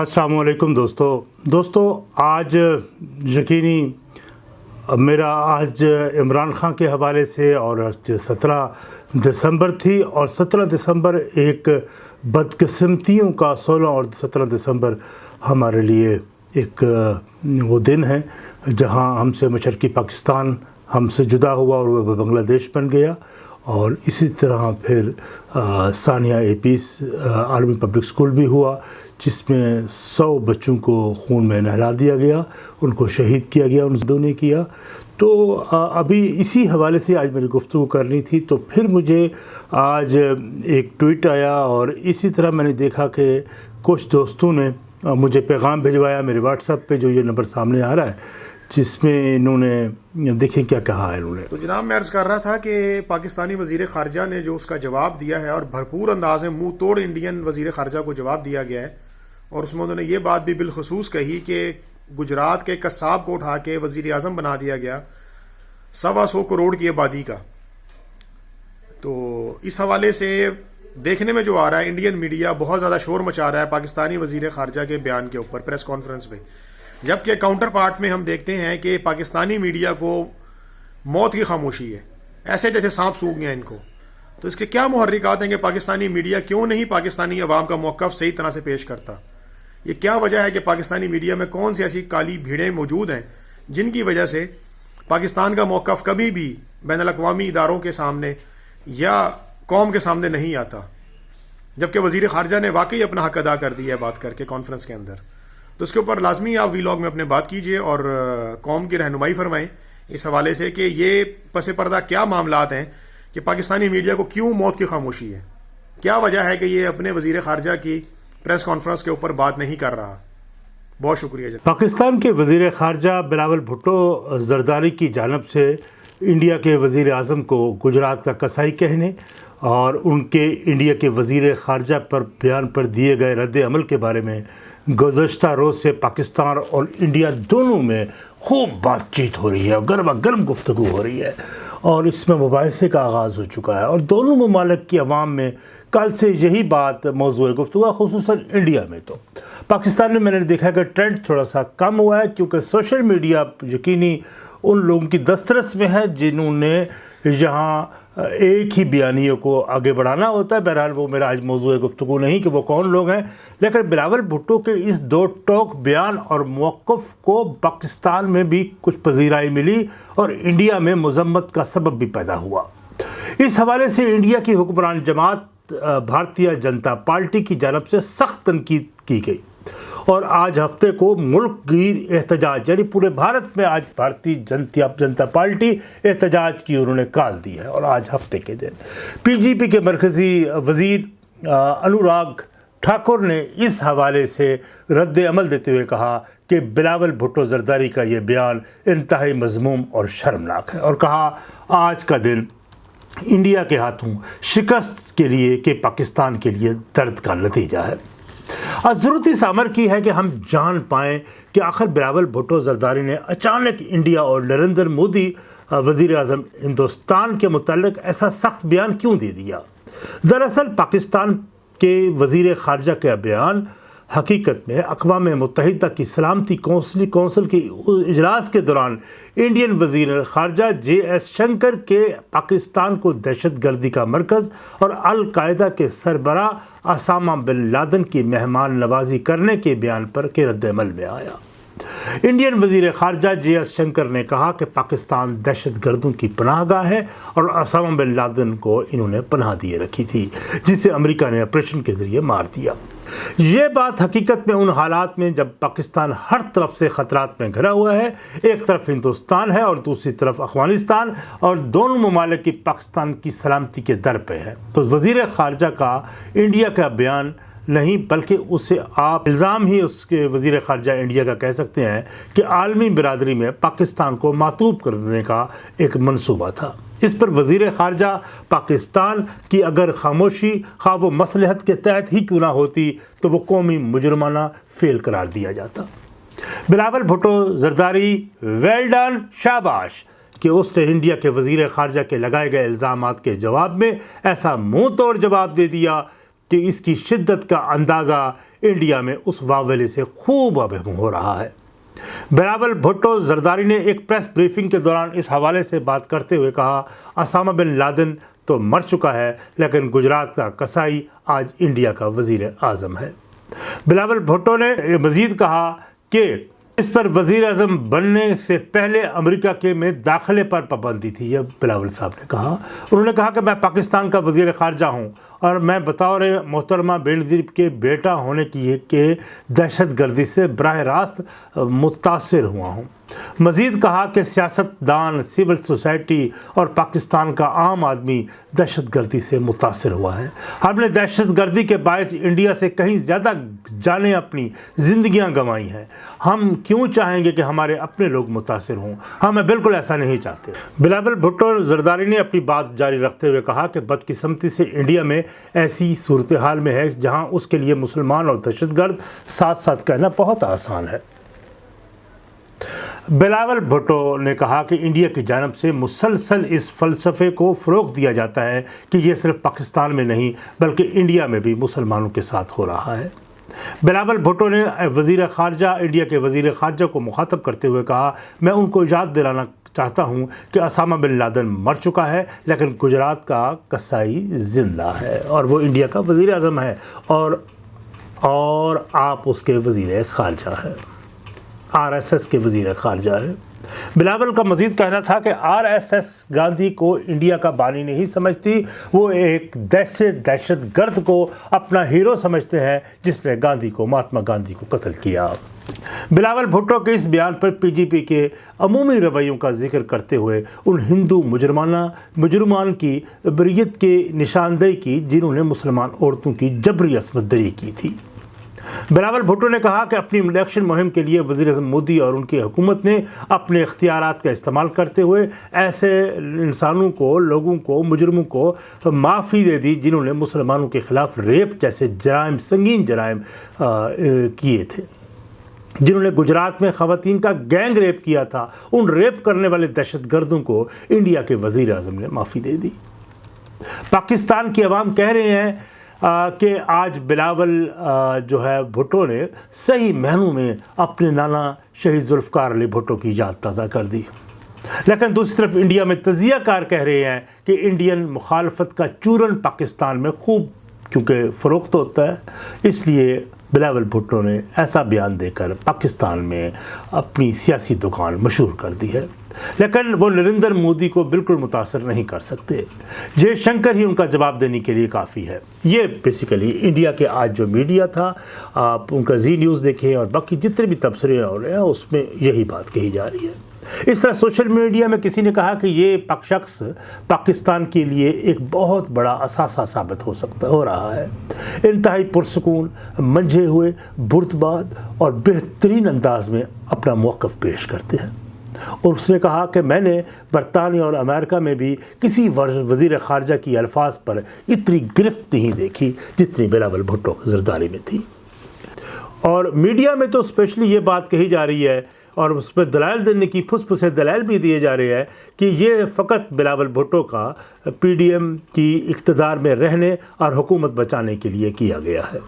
السلام علیکم دوستو۔ دوستو، آج یقینی میرا آج عمران خان کے حوالے سے اور سترہ دسمبر تھی اور سترہ دسمبر ایک بدقسمتیوں کا سولہ اور سترہ دسمبر ہمارے لیے ایک، وہ دن ہے جہاں ہم سے مشرقی پاکستان ہم سے جدا ہوا اور وہ بنگلہ دیش بن گیا اور اسی طرح پھر ثانیہ اے پیس عالمی پبلک سکول بھی ہوا۔ جس میں سو بچوں کو خون میں نہلا دیا گیا، ان کو شہید کیا گیا، ان دو نے کیا۔ تو ابھی اسی حوالے سے آج میری گفتگو کرنی تھی۔ تو پھر مجھے آج ایک ٹویٹ آیا اور اسی طرح میں نے دیکھا کہ کچھ دوستوں نے مجھے پیغام بھجوایا میرے واٹس ایپ پہ، جو یہ نمبر سامنے آ رہا ہے، جس میں انہوں نے دیکھیں کیا کہا ہے انہوں نے۔ تو جناب، میں عرض کر رہا تھا کہ پاکستانی وزیر خارجہ نے جو اس کا جواب دیا ہے اور بھرپور انداز میں منہ توڑ انڈین وزیر خارجہ کو جواب دیا گیا ہے اور اس میں انہوں نے یہ بات بھی بالخصوص کہی کہ گجرات کے قصاب کو اٹھا کے وزیر اعظم بنا دیا گیا سوا سو کروڑ کی آبادی کا۔ تو اس حوالے سے دیکھنے میں جو آ رہا ہے انڈین میڈیا بہت زیادہ شور مچا رہا ہے پاکستانی وزیر خارجہ کے بیان کے اوپر پریس کانفرنس میں جبکہ کاؤنٹر پارٹ میں ہم دیکھتے ہیں کہ پاکستانی میڈیا کو موت کی خاموشی ہے۔ ایسے جیسے سانپ سوکھ گیا ان کو۔ تو اس کے کیا محرکات ہیں کہ پاکستانی میڈیا کیوں نہیں پاکستانی عوام کا موقف صحیح طرح سے پیش کرتا؟ یہ کیا وجہ ہے کہ پاکستانی میڈیا میں کون سی ایسی کالی بھیڑیں موجود ہیں جن کی وجہ سے پاکستان کا موقف کبھی بھی بین الاقوامی اداروں کے سامنے یا قوم کے سامنے نہیں آتا؟ جبکہ وزیر خارجہ نے واقعی اپنا حق ادا کر دیا ہے بات کر کے کانفرنس کے اندر۔ تو اس کے اوپر لازمی آپ وی لاگ میں اپنے بات کیجیے اور قوم کی رہنمائی فرمائیں۔ اس حوالے سے کہ یہ پس پردہ کیا معاملات ہیں کہ پاکستانی میڈیا کو کیوں موت کی خاموشی ہے؟ کیا وجہ ہے کہ یہ اپنے وزیر خارجہ کی پریس کانفرنس کے اوپر بات نہیں کر رہا۔ بہت شکریہ جی پاکستان کے وزیر خارجہ بلاول بھٹو زرداری کی جانب سے انڈیا کے وزیر اعظم کو گجرات کا کسائی کہنے اور ان کے انڈیا کے وزیر خارجہ پر بیان پر دیے گئے رد عمل کے بارے میں گزشتہ روز سے پاکستان اور انڈیا دونوں میں خوب بات چیت ہو رہی ہے اور گرما گرم گفتگو ہو رہی ہے۔ اور اس میں مباحثے کا آغاز ہو چکا ہے اور دونوں ممالک کی عوام میں کل سے یہی بات موضوع گفتگو ہے، خصوصاً انڈیا میں تو۔ پاکستان میں میں نے دیکھا کہ ٹرینڈ تھوڑا سا کم ہوا ہے کیونکہ سوشل میڈیا یقینی ان لوگوں کی دسترس میں ہے جنہوں نے یہاں ایک ہی بیانیوں کو آگے بڑھانا ہوتا ہے۔ بہرحال وہ میرا آج موضوع گفتگو نہیں کہ وہ کون لوگ ہیں۔ لیکن بلاول بھٹو کے اس دو ٹوک بیان اور موقف کو پاکستان میں بھی کچھ پذیرائی ملی اور انڈیا میں مذمت کا سبب بھی پیدا ہوا۔ اس حوالے سے انڈیا کی حکمران جماعت بھارتیہ جنتا پارٹی کی جانب سے سخت تنقید کی گئی۔ اور آج ہفتے کو ملک گیر احتجاج یعنی پورے بھارت میں آج بھارتی جنتا پارٹی احتجاج کی انہوں نے کال دی ہے اور آج ہفتے کے دن۔ پی جی پی کے مرکزی وزیر انوراگ ٹھاکر نے اس حوالے سے رد عمل دیتے ہوئے کہا کہ بلاول بھٹو زرداری کا یہ بیان انتہائی مضموم اور شرمناک ہے اور کہا، آج کا دن انڈیا کے ہاتھوں شکست کے لیے، کہ پاکستان کے لیے درد کا نتیجہ ہے۔ ضرورت اس عمر کی ہے کہ ہم جان پائیں کہ آخر بلاول بھٹو زرداری نے اچانک انڈیا اور نریندر مودی وزیر اعظم ہندوستان کے متعلق ایسا سخت بیان کیوں دے دیا؟ دراصل پاکستان کے وزیر خارجہ کا بیان حقیقت میں اقوام متحدہ کی سلامتی کونسلی کونسل کے اجلاس کے دوران انڈین وزیر خارجہ جے ایس شنکر کے پاکستان کو دہشت گردی کا مرکز اور القاعدہ کے سربراہ اسامہ بن لادن کی مہمان نوازی کرنے کے بیان پر کے رد عمل میں آیا۔ انڈین وزیر خارجہ جے ایس شنکر نے کہا کہ پاکستان دہشت گردوں کی پناہ گاہ ہے اور اسامہ بن لادن کو انہوں نے پناہ دیے رکھی تھی جسے امریکہ نے آپریشن کے ذریعے مار دیا۔ یہ بات حقیقت میں ان حالات میں جب پاکستان ہر طرف سے خطرات میں گھرا ہوا ہے، ایک طرف ہندوستان ہے اور دوسری طرف افغانستان اور دونوں ممالک کی پاکستان کی سلامتی کے در پہ ہے تو وزیر خارجہ کا انڈیا کا بیان نہیں، بلکہ اسے آپ الزام ہی اس کے وزیر خارجہ انڈیا کا کہہ سکتے ہیں کہ عالمی برادری میں پاکستان کو معطوب کر دینے کا ایک منصوبہ تھا۔ اس پر وزیر خارجہ پاکستان کی اگر خاموشی، خواہ و مسلحت کے تحت ہی کیوں نہ ہوتی، تو وہ قومی مجرمانہ فیل قرار دیا جاتا۔ بلاول بھٹو زرداری ویلڈن شاباش۔ کہ اس نے انڈیا کے وزیر خارجہ کے لگائے گئے الزامات کے جواب میں ایسا منہ توڑ جواب دے دیا کہ اس کی شدت کا اندازہ انڈیا میں اس واولے سے خوب ابہم ہو رہا ہے۔ بلاول بھٹو زرداری نے ایک پریس بریفنگ کے دوران اس حوالے سے بات کرتے ہوئے کہا، اسامہ بن لادن تو مر چکا ہے، لیکن گجرات کا کسائی آج انڈیا کا وزیر اعظم ہے۔ بلاول بھٹو نے مزید کہا کہ اس پر وزیر اعظم بننے سے پہلے امریکہ کے میں داخلے پر پابندی تھی، یہ بلاول صاحب نے کہا۔ انہوں نے کہا کہ میں پاکستان کا وزیر خارجہ ہوں اور میں بطور محترمہ بینظیر کے بیٹا ہونے کی کہ دہشت گردی سے براہ راست متاثر ہوا ہوں۔ مزید کہا کہ سیاست دان سول سوسائٹی اور پاکستان کا عام آدمی دہشت گردی سے متاثر ہوا ہے۔ ہم نے دہشت گردی کے باعث انڈیا سے کہیں زیادہ جانے اپنی زندگیاں گنوائی ہیں۔ ہم کیوں چاہیں گے کہ ہمارے اپنے لوگ متاثر ہوں؟ ہم بالکل ایسا نہیں چاہتے۔ بلاول بھٹو زرداری نے اپنی بات جاری رکھتے ہوئے کہا کہ بدقسمتی سے انڈیا میں ایسی صورتحال میں ہے جہاں اس کے لیے مسلمان اور دہشت گرد ساتھ ساتھ کہنا بہت آسان ہے۔ بلاول بھٹو نے کہا کہ انڈیا کی جانب سے مسلسل اس فلسفے کو فروغ دیا جاتا ہے کہ یہ صرف پاکستان میں نہیں بلکہ انڈیا میں بھی مسلمانوں کے ساتھ ہو رہا ہے۔ بلاول بھٹو نے وزیر خارجہ، انڈیا کے وزیر خارجہ کو مخاطب کرتے ہوئے کہا، میں ان کو یاد دلانا چاہتا ہوں کہ اسامہ بن لادن مر چکا ہے، لیکن گجرات کا کسائی زندہ ہے اور وہ انڈیا کا وزیر اعظم ہے اور اور آپ اس کے وزیر خارجہ ہیں۔ آر ایس ایس کے وزیر خارجہ ہے بلاول کا مزید کہنا تھا کہ آر ایس ایس گاندھی کو انڈیا کا بانی نہیں سمجھتی، وہ ایک دہشت دہشت گرد کو اپنا ہیرو سمجھتے ہیں، جس نے گاندھی کو، مہاتما گاندھی کو قتل کیا۔ بلاول بھٹو کے اس بیان پر پی جی پی کے عمومی رویوں کا ذکر کرتے ہوئے ان ہندو مجرمانہ مجرمان کی بریت کے نشاندہی کی، جنہوں نے مسلمان عورتوں کی جبری عصمت دری کی تھی۔ بلاول بھٹو نے کہا کہ اپنی الیکشن مہم کے لیے وزیر اعظم مودی اور ان کی حکومت نے اپنے اختیارات کا استعمال کرتے ہوئے ایسے انسانوں کو، لوگوں کو، مجرموں کو معافی دے دی جنہوں نے مسلمانوں کے خلاف ریپ جیسے جرائم، سنگین جرائم کیے تھے۔ جنہوں نے گجرات میں خواتین کا گینگ ریپ کیا تھا، ان ریپ کرنے والے دہشت گردوں کو انڈیا کے وزیر اعظم نے معافی دے دی۔ پاکستان کی عوام کہہ رہے ہیں کہ آج بلاول جو ہے بھٹو نے صحیح مہنوں میں اپنے نانا شہید ذوالفقار علی بھٹو کی یاد تازہ کر دی۔ لیکن دوسری طرف انڈیا میں تجزیہ کار کہہ رہے ہیں کہ انڈین مخالفت کا چورن پاکستان میں خوب، کیونکہ فروخت ہوتا ہے، اس لیے بلاول بھٹو نے ایسا بیان دے کر پاکستان میں اپنی سیاسی دکان مشہور کر دی ہے۔ لیکن وہ نریندر مودی کو بالکل متاثر نہیں کر سکتے۔ جے شنکر ہی ان کا جواب دینے کے لیے کافی ہے۔ یہ بیسیکلی انڈیا کے آج جو میڈیا تھا، آپ ان کا زی نیوز دیکھیں اور باقی جتنے بھی تبصرے ہو رہے ہیں، اس میں یہی بات کہی جا رہی ہے۔ اس طرح سوشل میڈیا میں کسی نے کہا کہ یہ شخص پاکستان کے لیے ایک بہت بڑا اثاثہ ثابت ہو سکتا، ہو رہا ہے۔ انتہائی پرسکون، منجھے ہوئے، برتباد اور بہترین انداز میں اپنا موقف پیش کرتے ہیں۔ اور اس نے کہا کہ میں نے برطانیہ اور امریکہ میں بھی کسی وزیر خارجہ کی الفاظ پر اتنی گرفت نہیں دیکھی جتنی بلاول بھٹو زرداری میں تھی۔ اور میڈیا میں تو اسپیشلی یہ بات کہی جا رہی ہے اور اس پہ دلائل دینے کی پھس پھسے دلائل بھی دیے جا رہے ہیں کہ یہ فقط بلاول بھٹو کا پی ڈی ایم کی اقتدار میں رہنے اور حکومت بچانے کے لیے کیا گیا ہے۔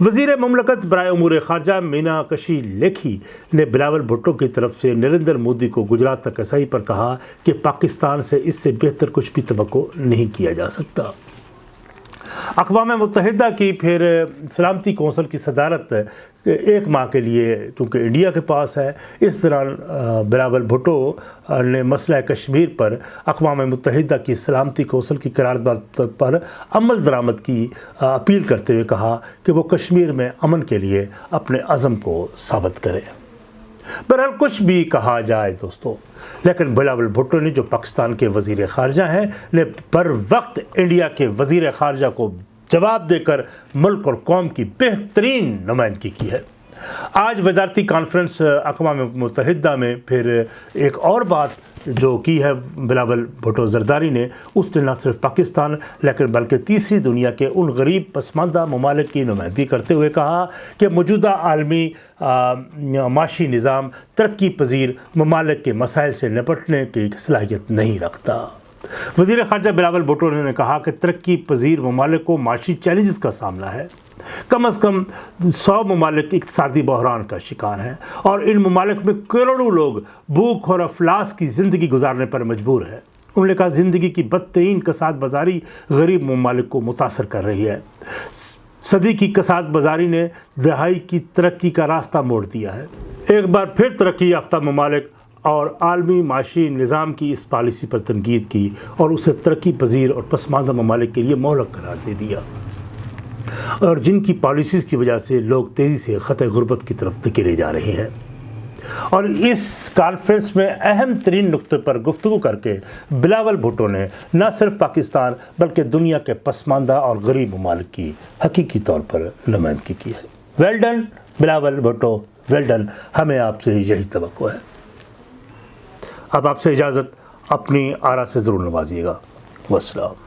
وزیر مملکت برائے امور خارجہ مینا کشی لیکھی نے بلاول بھٹو کی طرف سے نریندر مودی کو گجرات تک ایسائی پر کہا کہ پاکستان سے اس سے بہتر کچھ بھی توقع نہیں کیا جا سکتا۔ اقوام متحدہ کی پھر سلامتی کونسل کی صدارت ایک ماہ کے لیے کیونکہ انڈیا کے پاس ہے، اس دوران بلاول بھٹو نے مسئلہ کشمیر پر اقوام متحدہ کی سلامتی کونسل کی قرارداد پر عمل درآمد کی اپیل کرتے ہوئے کہا کہ وہ کشمیر میں امن کے لیے اپنے عزم کو ثابت کرے۔ بہرحال کچھ بھی کہا جائے دوستو، لیکن بلاول بھٹو نے جو پاکستان کے وزیر خارجہ ہیں، نے پر وقت انڈیا کے وزیر خارجہ کو جواب دے کر ملک اور قوم کی بہترین نمائندگی کی ہے۔ آج وزارتی کانفرنس اقوام متحدہ میں پھر ایک اور بات جو کی ہے، بلاول بھٹو زرداری نے، اس نے نہ صرف پاکستان لیکن بلکہ تیسری دنیا کے ان غریب پسماندہ ممالک کی نمائندگی کرتے ہوئے کہا کہ موجودہ عالمی معاشی نظام ترقی پذیر ممالک کے مسائل سے نپٹنے کی صلاحیت نہیں رکھتا۔ وزیر خارجہ بلاول بھٹو نے کہا کہ ترقی پذیر ممالک کو معاشی چیلنجز کا سامنا ہے۔ کم از کم سو ممالک اقتصادی بحران کا شکار ہیں اور ان ممالک میں کروڑوں لوگ بھوک اور افلاس کی زندگی گزارنے پر مجبور ہے انہوں نے کہا زندگی کی بدترین کساد بازاری غریب ممالک کو متاثر کر رہی ہے۔ صدی کی کساد بازاری نے دہائی کی ترقی کا راستہ موڑ دیا ہے۔ ایک بار پھر ترقی یافتہ ممالک اور عالمی معاشی نظام کی اس پالیسی پر تنقید کی اور اسے ترقی پذیر اور پسماندہ ممالک کے لیے مہلک قرار دے دیا۔ اور جن کی پالیسیز کی وجہ سے لوگ تیزی سے خط غربت کی طرف دھکیلے جا رہے ہیں۔ اور اس کانفرنس میں اہم ترین نقطے پر گفتگو کر کے بلاول بھٹو نے نہ صرف پاکستان بلکہ دنیا کے پسماندہ اور غریب ممالک کی حقیقی طور پر نمائندگی کی ہے۔ Well done Bilawal Bhutto. Well done ہمیں آپ سے یہی توقع ہے۔ اب آپ سے اجازت اپنی آرا سے ضرور نوازیے گا۔ والسلام۔